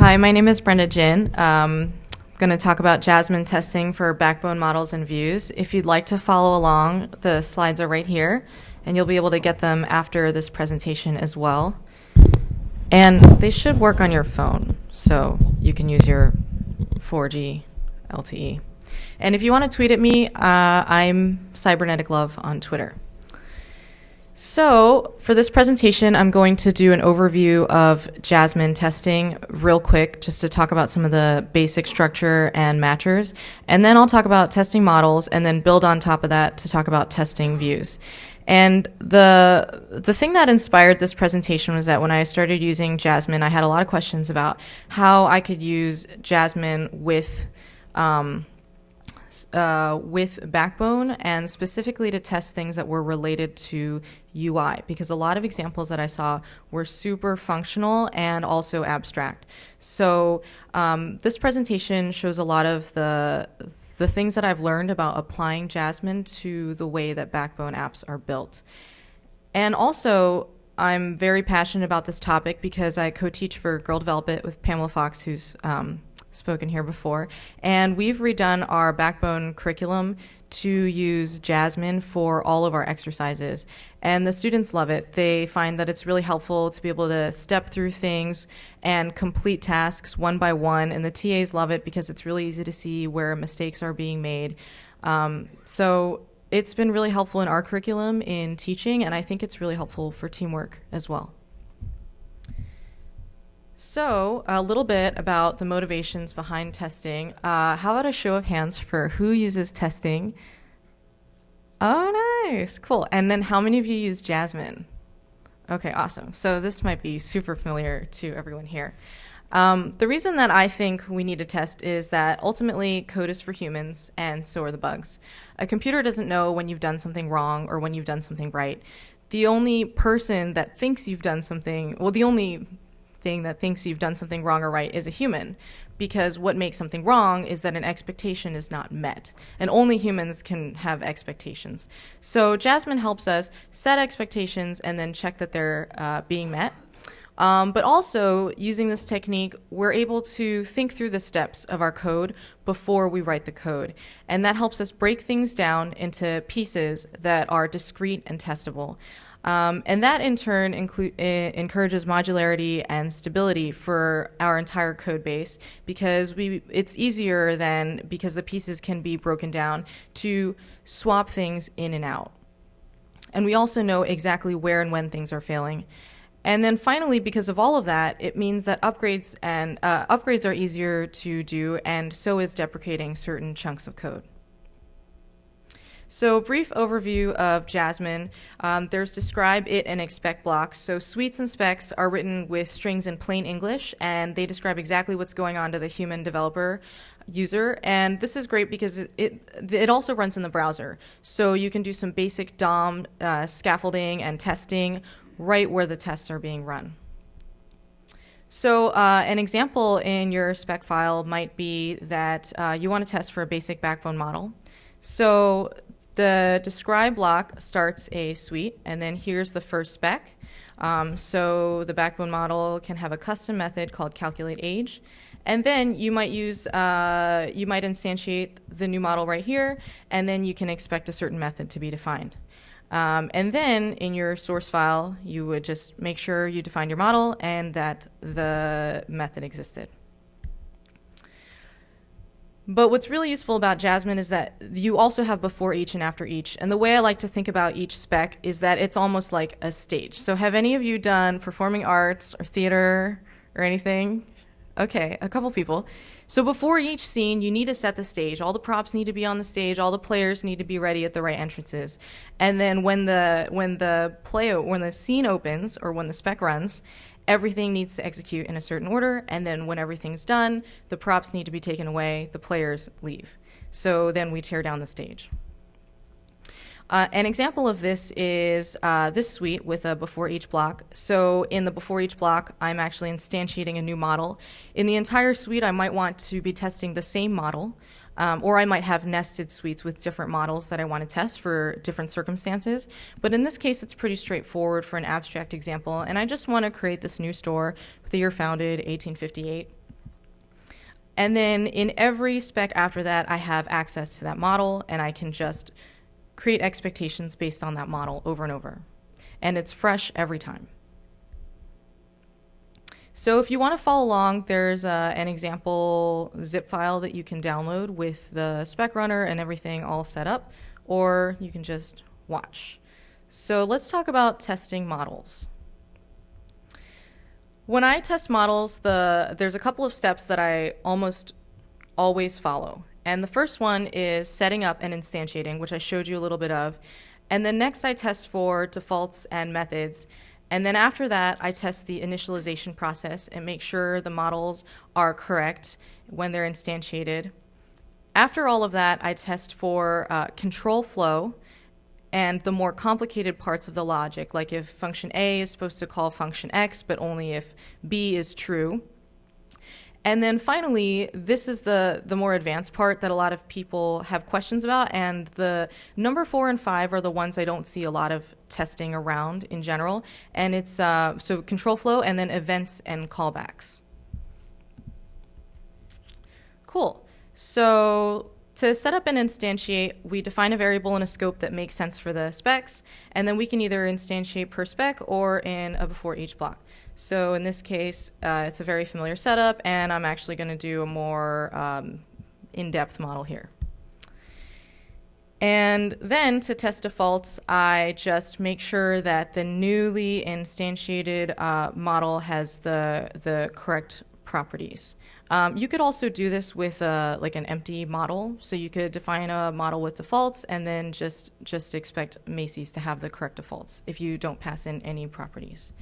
Hi, my name is Brenda Jin. Um, I'm going to talk about Jasmine testing for backbone models and views. If you'd like to follow along, the slides are right here, and you'll be able to get them after this presentation as well. And they should work on your phone, so you can use your 4G LTE. And if you want to tweet at me, uh, I'm Cybernetic Love on Twitter. So for this presentation, I'm going to do an overview of Jasmine testing real quick, just to talk about some of the basic structure and matchers. And then I'll talk about testing models and then build on top of that to talk about testing views. And the the thing that inspired this presentation was that when I started using Jasmine, I had a lot of questions about how I could use Jasmine with um, uh, with Backbone and specifically to test things that were related to UI because a lot of examples that I saw were super functional and also abstract. So um, this presentation shows a lot of the the things that I've learned about applying Jasmine to the way that Backbone apps are built. And also, I'm very passionate about this topic because I co-teach for Girl Develop It with Pamela Fox, who's um, spoken here before. And we've redone our backbone curriculum to use Jasmine for all of our exercises. And the students love it. They find that it's really helpful to be able to step through things and complete tasks one by one. And the TAs love it because it's really easy to see where mistakes are being made. Um, so it's been really helpful in our curriculum in teaching, and I think it's really helpful for teamwork as well. So, a little bit about the motivations behind testing. Uh, how about a show of hands for who uses testing? Oh, nice. Cool. And then how many of you use Jasmine? Okay, awesome. So, this might be super familiar to everyone here. Um, the reason that I think we need to test is that ultimately code is for humans and so are the bugs. A computer doesn't know when you've done something wrong or when you've done something right. The only person that thinks you've done something, well, the only thing that thinks you've done something wrong or right is a human. Because what makes something wrong is that an expectation is not met. And only humans can have expectations. So jasmine helps us set expectations and then check that they're uh, being met. Um, but also using this technique we're able to think through the steps of our code before we write the code. And that helps us break things down into pieces that are discrete and testable um, and that in turn inclu- encourages modularity and stability for our entire code base because we it's easier than because the pieces can be broken down to swap things in and out. And we also know exactly where and when things are failing. And then finally, because of all of that, it means that upgrades and uh, upgrades are easier to do, and so is deprecating certain chunks of code. So brief overview of Jasmine. Um, there's describe, it, and expect blocks. So suites and specs are written with strings in plain English, and they describe exactly what's going on to the human developer user. And this is great because it, it, it also runs in the browser. So you can do some basic DOM uh, scaffolding and testing right where the tests are being run. So uh, an example in your spec file might be that uh, you want to test for a basic backbone model. So the describe block starts a suite, and then here's the first spec. Um, so the backbone model can have a custom method called calculate age. And then you might use, uh, you might instantiate the new model right here, and then you can expect a certain method to be defined. Um, and then in your source file, you would just make sure you define your model and that the method existed. But what's really useful about Jasmine is that you also have before each and after each. And the way I like to think about each spec is that it's almost like a stage. So have any of you done performing arts or theater or anything? Okay, a couple people. So before each scene, you need to set the stage. All the props need to be on the stage. All the players need to be ready at the right entrances. And then when the when the play when the scene opens or when the spec runs, everything needs to execute in a certain order, and then when everything's done, the props need to be taken away, the players leave. So then we tear down the stage. Uh, an example of this is uh, this suite with a before each block. So in the before each block, I'm actually instantiating a new model. In the entire suite, I might want to be testing the same model, um, or I might have nested suites with different models that I want to test for different circumstances. But in this case, it's pretty straightforward for an abstract example. And I just want to create this new store with the year founded, 1858. And then in every spec after that, I have access to that model and I can just create expectations based on that model over and over. And it's fresh every time. So if you want to follow along, there's uh, an example zip file that you can download with the spec runner and everything all set up, or you can just watch. So let's talk about testing models. When I test models, the, there's a couple of steps that I almost always follow. And the first one is setting up and instantiating, which I showed you a little bit of. And then next I test for defaults and methods. And then after that, I test the initialization process and make sure the models are correct when they're instantiated. After all of that, I test for uh, control flow and the more complicated parts of the logic, like if function A is supposed to call function X, but only if B is true. And then finally, this is the, the more advanced part that a lot of people have questions about. And the number four and five are the ones I don't see a lot of testing around in general. And it's uh, so control flow and then events and callbacks. Cool. So to set up and instantiate, we define a variable in a scope that makes sense for the specs, and then we can either instantiate per spec or in a before each block. So in this case, uh, it's a very familiar setup, and I'm actually going to do a more um, in-depth model here. And then to test defaults, I just make sure that the newly instantiated uh, model has the, the correct properties. Um, you could also do this with a, like an empty model. So you could define a model with defaults and then just, just expect Macy's to have the correct defaults if you don't pass in any properties.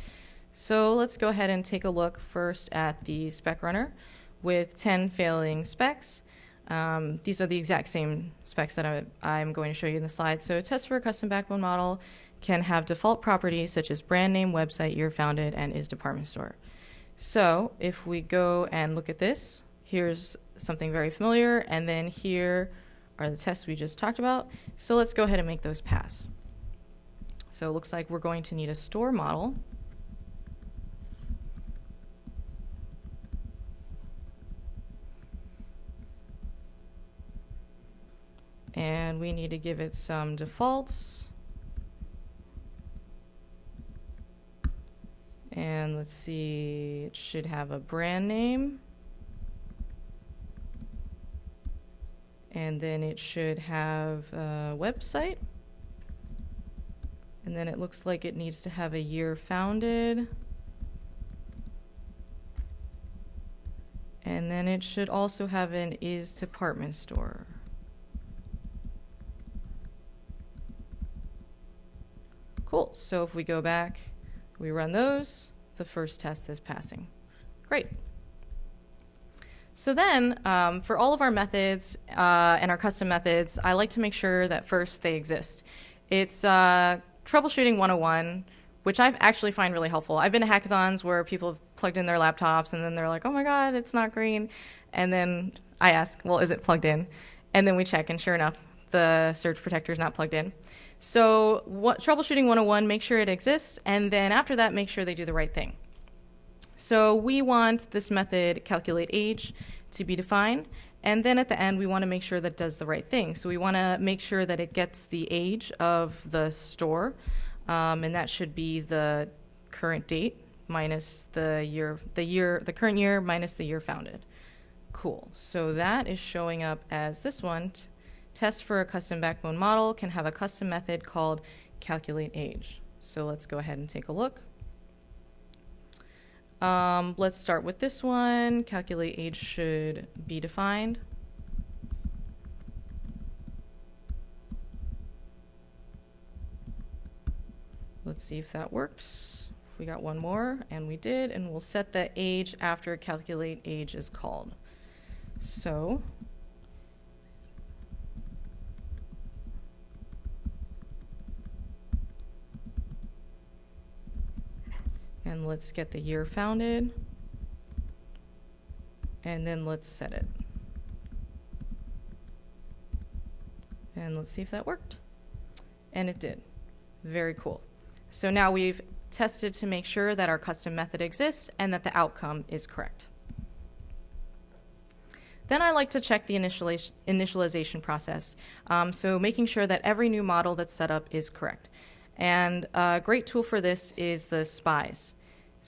So let's go ahead and take a look first at the spec runner with 10 failing specs. Um, these are the exact same specs that I, am going to show you in the slide. So test for a custom backbone model can have default properties such as brand name, website, year founded, and is department store. So if we go and look at this, here's something very familiar, and then here are the tests we just talked about. So let's go ahead and make those pass. So it looks like we're going to need a store model. And we need to give it some defaults. And let's see, it should have a brand name. And then it should have a website. And then it looks like it needs to have a year founded. And then it should also have an is department store. Cool, so if we go back we run those. The first test is passing. Great. So then, um, for all of our methods uh, and our custom methods, I like to make sure that first they exist. It's uh, troubleshooting 101, which I actually find really helpful. I've been to hackathons where people have plugged in their laptops and then they're like, oh my god, it's not green. And then I ask, well, is it plugged in? And then we check, and sure enough, the surge protector is not plugged in. So what, troubleshooting 101, make sure it exists, and then after that, make sure they do the right thing. So we want this method calculate age to be defined, and then at the end, we want to make sure that does the right thing. So we want to make sure that it gets the age of the store, um, and that should be the current date minus the year, the year, the current year minus the year founded. Cool. So that is showing up as this one. Test for a custom backbone model can have a custom method called calculate age. So let's go ahead and take a look. Um, let's start with this one. Calculate age should be defined. Let's see if that works. We got one more, and we did, and we'll set the age after calculate age is called. So And let's get the year founded. And then let's set it. And let's see if that worked. And it did. Very cool. So now we've tested to make sure that our custom method exists and that the outcome is correct. Then I like to check the initialization, process. Um, so making sure that every new model that's set up is correct. And a great tool for this is the spies.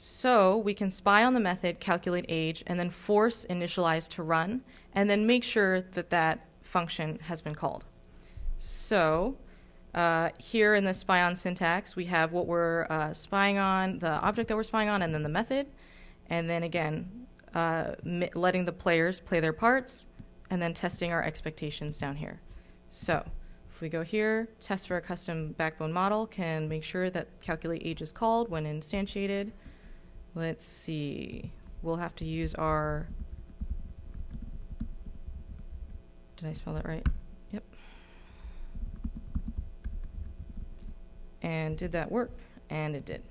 So we can spy on the method, calculate age, and then force initialize to run, and then make sure that that function has been called. So uh, here in the spy on syntax, we have what we're uh, spying on, the object that we're spying on, and then the method. And then again, uh, letting the players play their parts, and then testing our expectations down here. So if we go here, test for a custom backbone model can make sure that calculate age is called when instantiated. Let's see, we'll have to use our, did I spell that right? Yep. And did that work? And it did.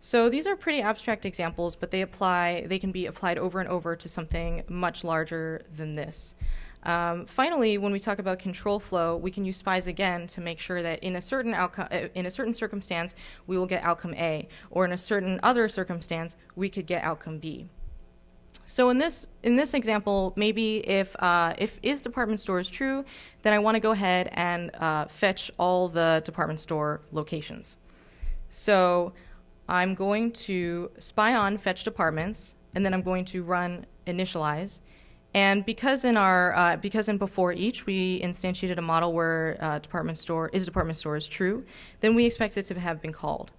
So these are pretty abstract examples, but they apply, they can be applied over and over to something much larger than this. Um, finally, when we talk about control flow, we can use spies again to make sure that in a certain outcome, uh, in a certain circumstance, we will get outcome A, or in a certain other circumstance, we could get outcome B. So in this in this example, maybe if uh, if is department store is true, then I want to go ahead and uh, fetch all the department store locations. So I'm going to spy on fetch departments, and then I'm going to run initialize. And because in our uh, because in before each we instantiated a model where uh, department store is department store is true, then we expect it to have been called.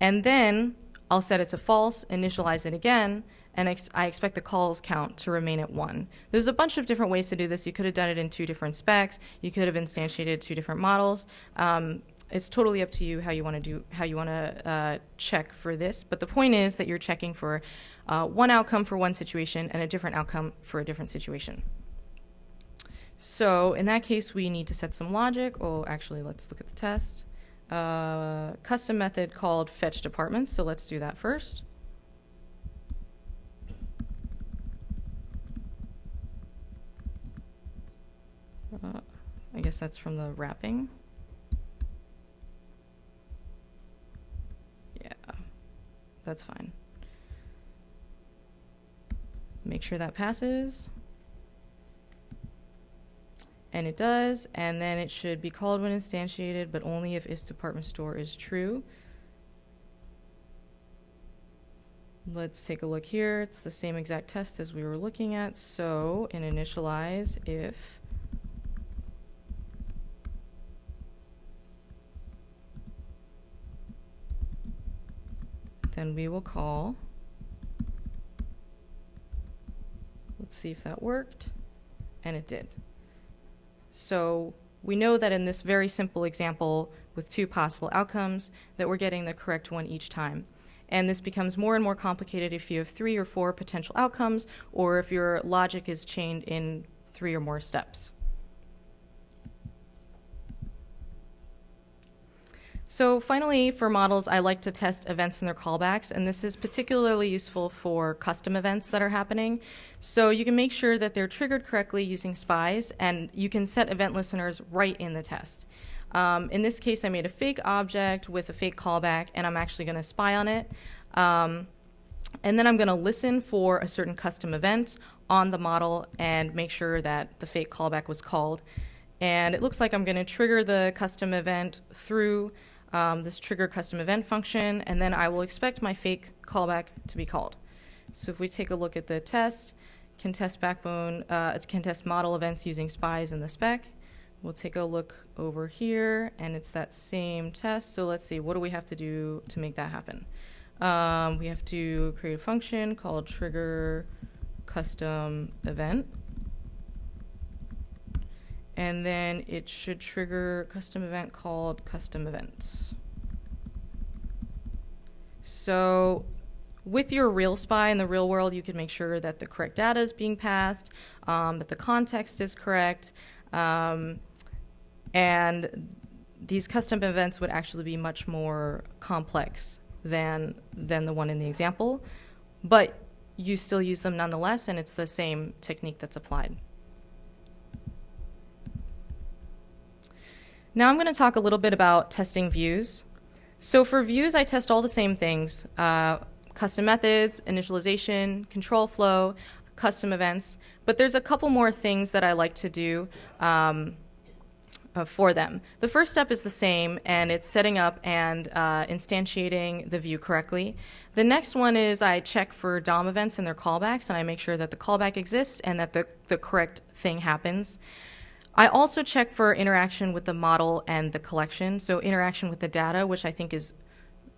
And then I'll set it to false, initialize it again, and ex I expect the calls count to remain at one. There's a bunch of different ways to do this. You could have done it in two different specs. You could have instantiated two different models. Um, it's totally up to you how you want to do how you want to uh, check for this. But the point is that you're checking for uh, one outcome for one situation and a different outcome for a different situation. So in that case, we need to set some logic. Oh, actually, let's look at the test uh, custom method called fetch departments. So let's do that first. Uh, I guess that's from the wrapping. That's fine. Make sure that passes and it does, and then it should be called when instantiated, but only if its department store is true. Let's take a look here. It's the same exact test as we were looking at. So in initialize, if then we will call. Let's see if that worked. And it did. So we know that in this very simple example with two possible outcomes that we're getting the correct one each time. And this becomes more and more complicated if you have three or four potential outcomes or if your logic is chained in three or more steps. So finally, for models, I like to test events and their callbacks, and this is particularly useful for custom events that are happening. So you can make sure that they're triggered correctly using spies, and you can set event listeners right in the test. Um, in this case, I made a fake object with a fake callback, and I'm actually going to spy on it. Um, and then I'm going to listen for a certain custom event on the model and make sure that the fake callback was called. And it looks like I'm going to trigger the custom event through um, this trigger custom event function, and then I will expect my fake callback to be called. So if we take a look at the test, can test backbone, uh, it can test model events using spies in the spec. We'll take a look over here, and it's that same test. So let's see, what do we have to do to make that happen? Um, we have to create a function called trigger custom event and then it should trigger custom event called custom events. So with your real spy in the real world, you can make sure that the correct data is being passed, um, that the context is correct, um, and these custom events would actually be much more complex than than the one in the example, but you still use them nonetheless, and it's the same technique that's applied. Now I'm going to talk a little bit about testing views. So for views, I test all the same things, uh, custom methods, initialization, control flow, custom events, but there's a couple more things that I like to do. Um, uh, for them. The first step is the same, and it's setting up and uh, instantiating the view correctly. The next one is I check for DOM events and their callbacks, and I make sure that the callback exists and that the, the correct thing happens. I also check for interaction with the model and the collection, so interaction with the data, which I think is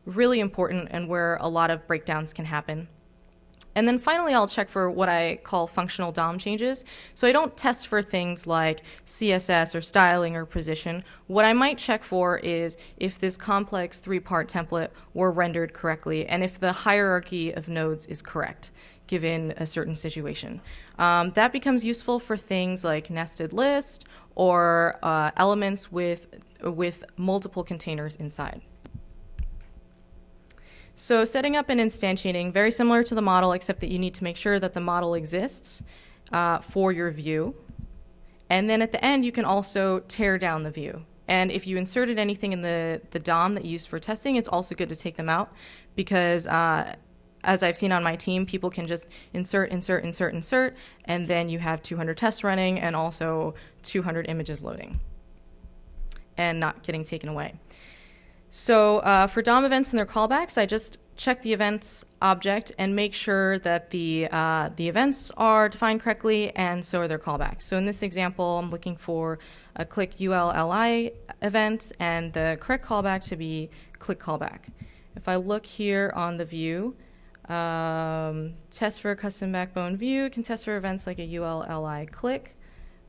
really important and where a lot of breakdowns can happen. And then finally, I'll check for what I call functional DOM changes. So I don't test for things like CSS or styling or position. What I might check for is if this complex three-part template were rendered correctly and if the hierarchy of nodes is correct given a certain situation. Um, that becomes useful for things like nested list or uh, elements with, with multiple containers inside. So setting up and instantiating, very similar to the model, except that you need to make sure that the model exists uh, for your view. And then at the end, you can also tear down the view. And if you inserted anything in the, the DOM that you used for testing, it's also good to take them out because uh, as I've seen on my team, people can just insert, insert, insert, insert, and then you have 200 tests running and also 200 images loading and not getting taken away. So uh, for DOM events and their callbacks, I just check the events object and make sure that the, uh, the events are defined correctly and so are their callbacks. So in this example, I'm looking for a click ULLI event and the correct callback to be click callback. If I look here on the view, um, test for a custom backbone view, can test for events like a ULLI click.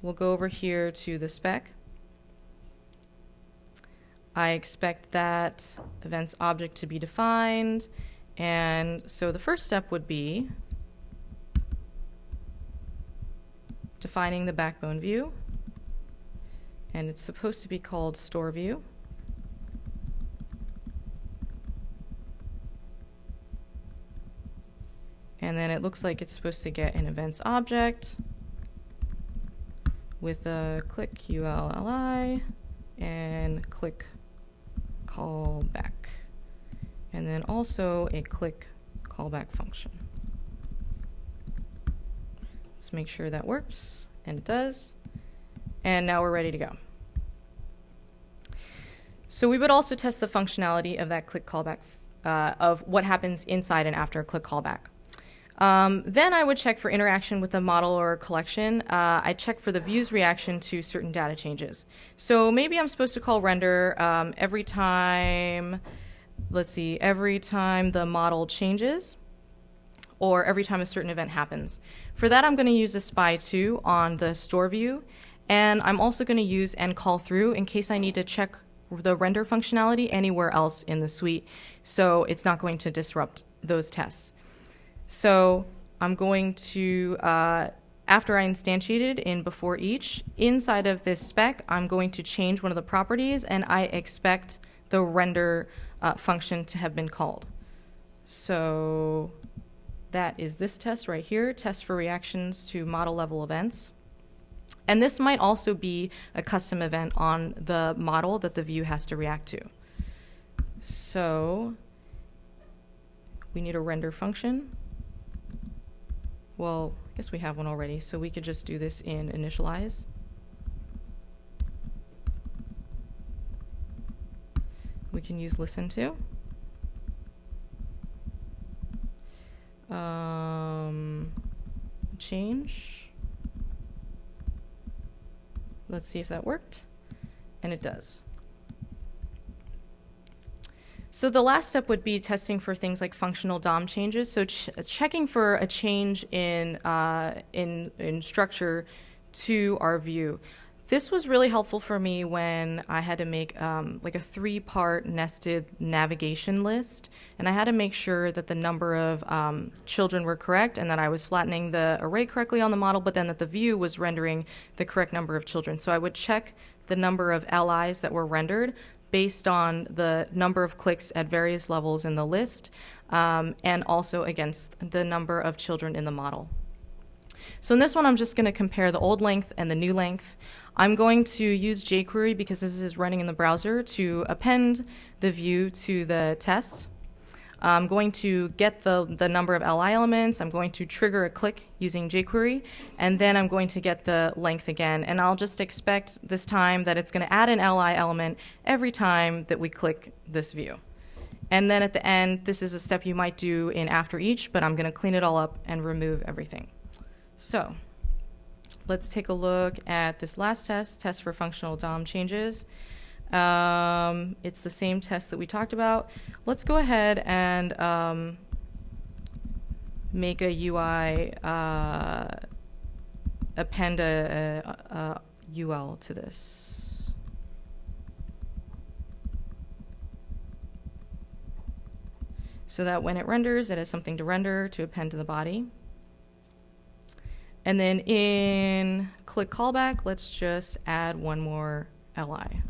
We'll go over here to the spec. I expect that events object to be defined. And so the first step would be defining the backbone view. And it's supposed to be called store view. And then it looks like it's supposed to get an events object with a click ULLI and click callback. And then also a click callback function. Let's make sure that works, and it does. And now we're ready to go. So we would also test the functionality of that click callback, uh, of what happens inside and after a click callback. Um, then I would check for interaction with a model or a collection. Uh, I check for the view's reaction to certain data changes. So maybe I'm supposed to call render um, every time, let's see, every time the model changes or every time a certain event happens. For that, I'm going to use a spy2 on the store view. And I'm also going to use and call through in case I need to check the render functionality anywhere else in the suite. So it's not going to disrupt those tests. So I'm going to, uh, after I instantiated in before each, inside of this spec, I'm going to change one of the properties and I expect the render uh, function to have been called. So that is this test right here, test for reactions to model level events. And this might also be a custom event on the model that the view has to react to. So we need a render function. Well, I guess we have one already, so we could just do this in initialize. We can use listen to. Um, change. Let's see if that worked. And it does. So the last step would be testing for things like functional DOM changes. So ch checking for a change in, uh, in, in structure to our view. This was really helpful for me when I had to make um, like a three-part nested navigation list, and I had to make sure that the number of um, children were correct and that I was flattening the array correctly on the model, but then that the view was rendering the correct number of children. So I would check the number of LIs that were rendered based on the number of clicks at various levels in the list um, and also against the number of children in the model. So in this one, I'm just going to compare the old length and the new length. I'm going to use jQuery because this is running in the browser to append the view to the tests. I'm going to get the, the number of li elements. I'm going to trigger a click using jQuery, and then I'm going to get the length again. And I'll just expect this time that it's going to add an li element every time that we click this view. And then at the end, this is a step you might do in after each, but I'm going to clean it all up and remove everything. So let's take a look at this last test, test for functional DOM changes. Um, it's the same test that we talked about. Let's go ahead and um, make a UI, uh, append a, a, a UL to this. So that when it renders, it has something to render to append to the body. And then in click callback, let's just add one more li.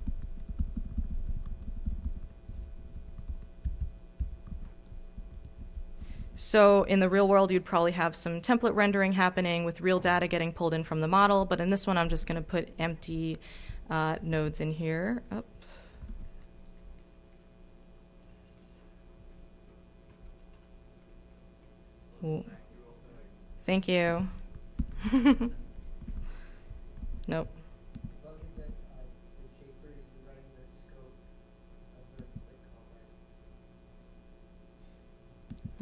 So in the real world, you'd probably have some template rendering happening with real data getting pulled in from the model. But in this one, I'm just going to put empty uh, nodes in here. Oh. Thank you. nope.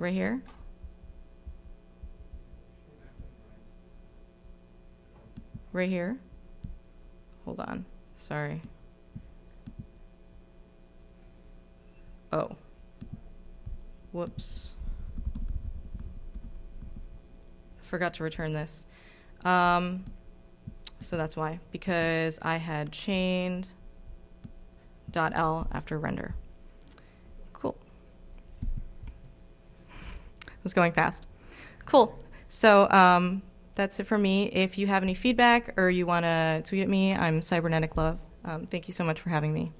Right here? Right here? Hold on. Sorry. Oh. Whoops. Forgot to return this. Um, so that's why, because I had chained dot .l after render. Was going fast. Cool. So um, that's it for me. If you have any feedback or you want to tweet at me, I'm Cybernetic Love. Um, thank you so much for having me.